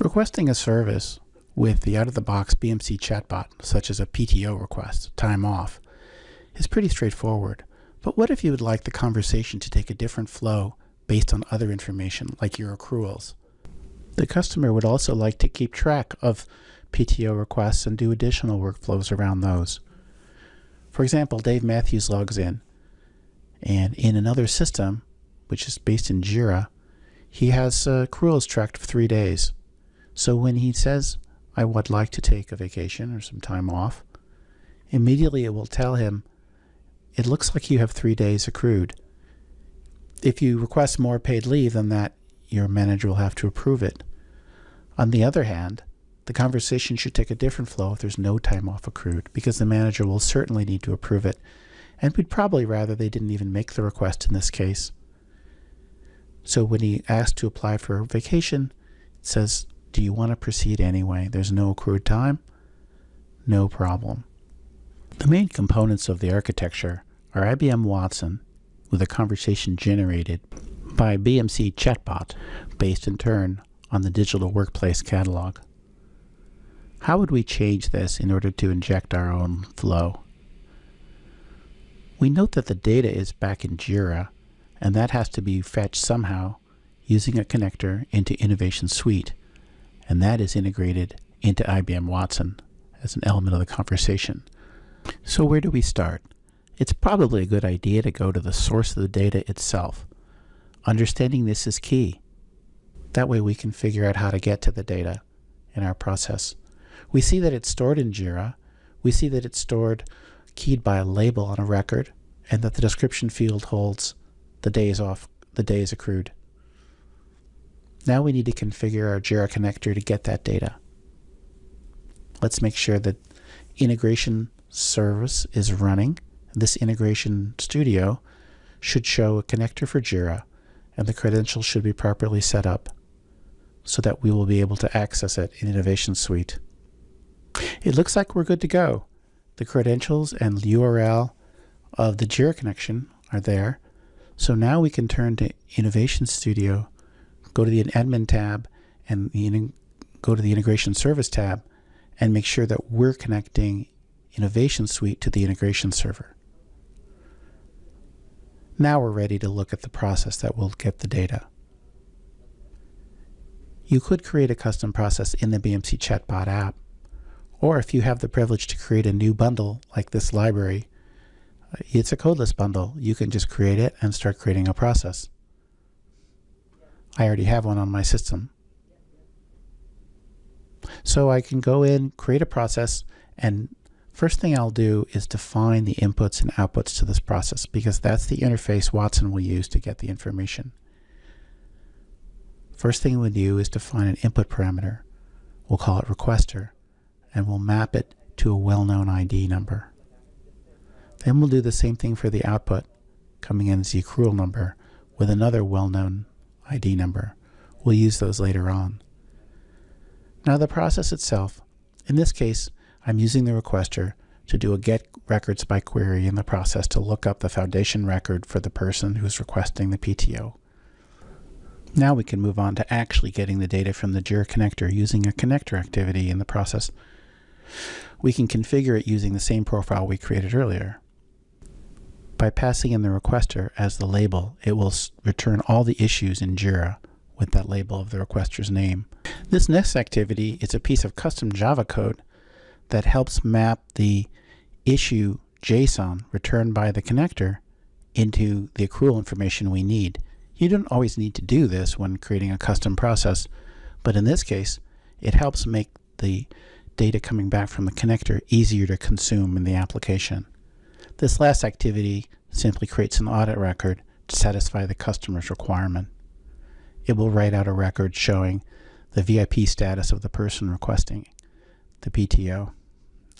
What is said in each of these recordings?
Requesting a service with the out-of-the-box BMC chatbot, such as a PTO request, time off, is pretty straightforward. But what if you would like the conversation to take a different flow based on other information, like your accruals? The customer would also like to keep track of PTO requests and do additional workflows around those. For example, Dave Matthews logs in, and in another system, which is based in Jira, he has uh, accruals tracked for three days. So when he says, I would like to take a vacation or some time off, immediately it will tell him, it looks like you have three days accrued. If you request more paid leave than that, your manager will have to approve it. On the other hand, the conversation should take a different flow if there's no time off accrued, because the manager will certainly need to approve it, and we'd probably rather they didn't even make the request in this case. So when he asks to apply for a vacation, it says, do you want to proceed anyway? There's no accrued time? No problem. The main components of the architecture are IBM Watson with a conversation generated by BMC Chatbot based in turn on the Digital Workplace Catalog. How would we change this in order to inject our own flow? We note that the data is back in Jira and that has to be fetched somehow using a connector into Innovation Suite and that is integrated into IBM Watson as an element of the conversation. So where do we start? It's probably a good idea to go to the source of the data itself. Understanding this is key. That way we can figure out how to get to the data in our process. We see that it's stored in JIRA. We see that it's stored keyed by a label on a record and that the description field holds the days off, the days accrued. Now we need to configure our Jira connector to get that data. Let's make sure that integration service is running. This integration studio should show a connector for Jira and the credentials should be properly set up so that we will be able to access it in Innovation Suite. It looks like we're good to go. The credentials and URL of the Jira connection are there. So now we can turn to Innovation Studio go to the admin tab and the go to the integration service tab and make sure that we're connecting Innovation Suite to the integration server. Now we're ready to look at the process that will get the data. You could create a custom process in the BMC Chatbot app, or if you have the privilege to create a new bundle like this library, uh, it's a codeless bundle. You can just create it and start creating a process. I already have one on my system. So I can go in, create a process, and first thing I'll do is define the inputs and outputs to this process because that's the interface Watson will use to get the information. First thing we'll do is define an input parameter. We'll call it requester, and we'll map it to a well-known ID number. Then we'll do the same thing for the output, coming in as the accrual number with another well-known ID number. We'll use those later on. Now the process itself, in this case, I'm using the requester to do a get records by query in the process to look up the foundation record for the person who's requesting the PTO. Now we can move on to actually getting the data from the JIRA connector using a connector activity in the process. We can configure it using the same profile we created earlier. By passing in the requester as the label, it will return all the issues in JIRA with that label of the requester's name. This next activity is a piece of custom Java code that helps map the issue JSON returned by the connector into the accrual information we need. You don't always need to do this when creating a custom process, but in this case, it helps make the data coming back from the connector easier to consume in the application. This last activity simply creates an audit record to satisfy the customer's requirement. It will write out a record showing the VIP status of the person requesting the PTO,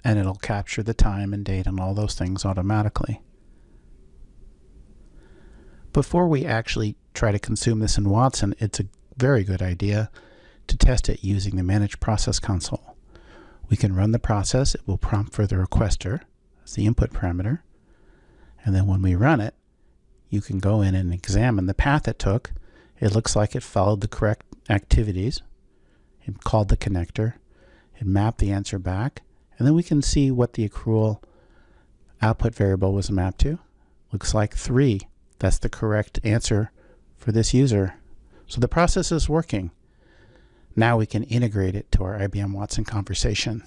and it'll capture the time and date and all those things automatically. Before we actually try to consume this in Watson, it's a very good idea to test it using the Manage Process console. We can run the process, it will prompt for the requester as the input parameter, and then when we run it, you can go in and examine the path it took. It looks like it followed the correct activities It called the connector. It mapped the answer back. And then we can see what the accrual output variable was mapped to. Looks like 3. That's the correct answer for this user. So the process is working. Now we can integrate it to our IBM Watson conversation.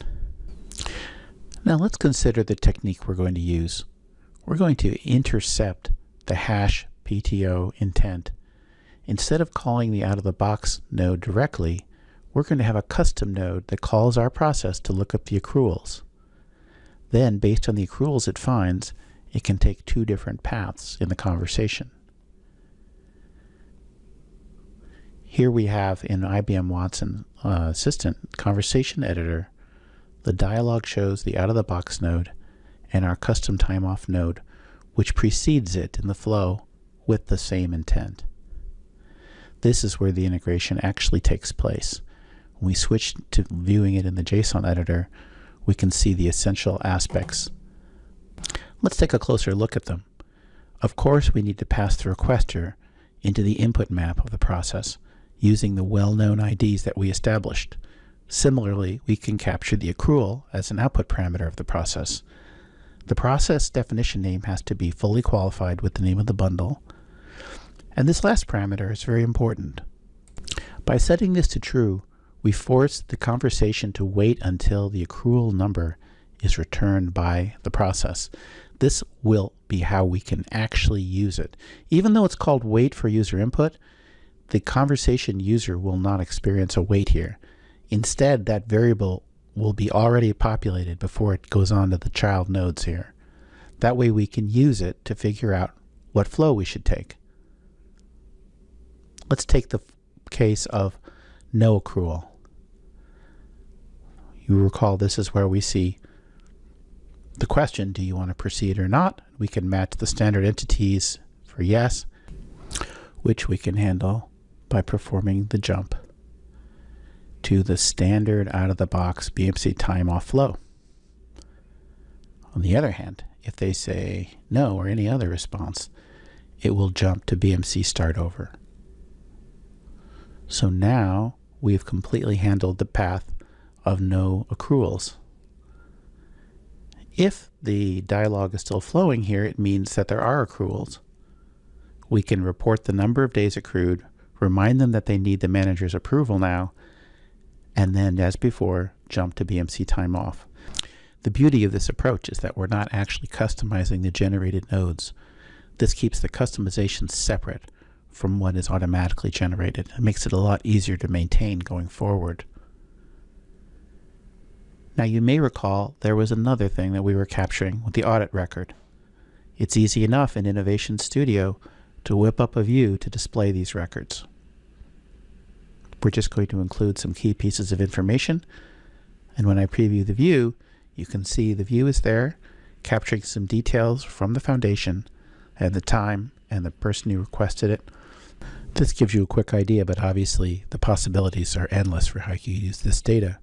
Now let's consider the technique we're going to use. We're going to intercept the hash PTO intent. Instead of calling the out-of-the-box node directly, we're going to have a custom node that calls our process to look up the accruals. Then, based on the accruals it finds, it can take two different paths in the conversation. Here we have in IBM Watson uh, Assistant Conversation Editor, the dialog shows the out-of-the-box node and our custom time-off node, which precedes it in the flow with the same intent. This is where the integration actually takes place. When we switch to viewing it in the JSON editor, we can see the essential aspects. Let's take a closer look at them. Of course, we need to pass the requester into the input map of the process using the well-known IDs that we established. Similarly, we can capture the accrual as an output parameter of the process. The process definition name has to be fully qualified with the name of the bundle. And this last parameter is very important. By setting this to true, we force the conversation to wait until the accrual number is returned by the process. This will be how we can actually use it. Even though it's called wait for user input, the conversation user will not experience a wait here. Instead, that variable will be already populated before it goes on to the child nodes here. That way we can use it to figure out what flow we should take. Let's take the case of no accrual. You recall this is where we see the question, do you want to proceed or not? We can match the standard entities for yes, which we can handle by performing the jump to the standard out-of-the-box BMC time-off flow. On the other hand, if they say no or any other response, it will jump to BMC start over. So now we've completely handled the path of no accruals. If the dialog is still flowing here, it means that there are accruals. We can report the number of days accrued, remind them that they need the manager's approval now, and then, as before, jump to BMC time off. The beauty of this approach is that we're not actually customizing the generated nodes. This keeps the customization separate from what is automatically generated. It makes it a lot easier to maintain going forward. Now you may recall there was another thing that we were capturing with the audit record. It's easy enough in Innovation Studio to whip up a view to display these records. We're just going to include some key pieces of information. And when I preview the view, you can see the view is there, capturing some details from the foundation and the time and the person who requested it. This gives you a quick idea, but obviously the possibilities are endless for how you use this data.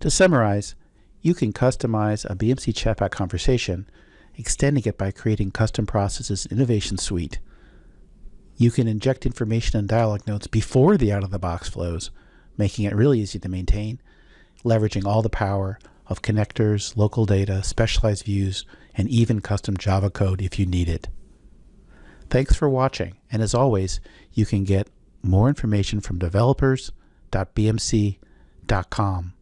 To summarize, you can customize a BMC chatbot conversation, extending it by creating custom processes in Innovation Suite you can inject information and dialog nodes before the out-of-the-box flows, making it really easy to maintain, leveraging all the power of connectors, local data, specialized views, and even custom Java code if you need it. Thanks for watching, and as always, you can get more information from developers.bmc.com.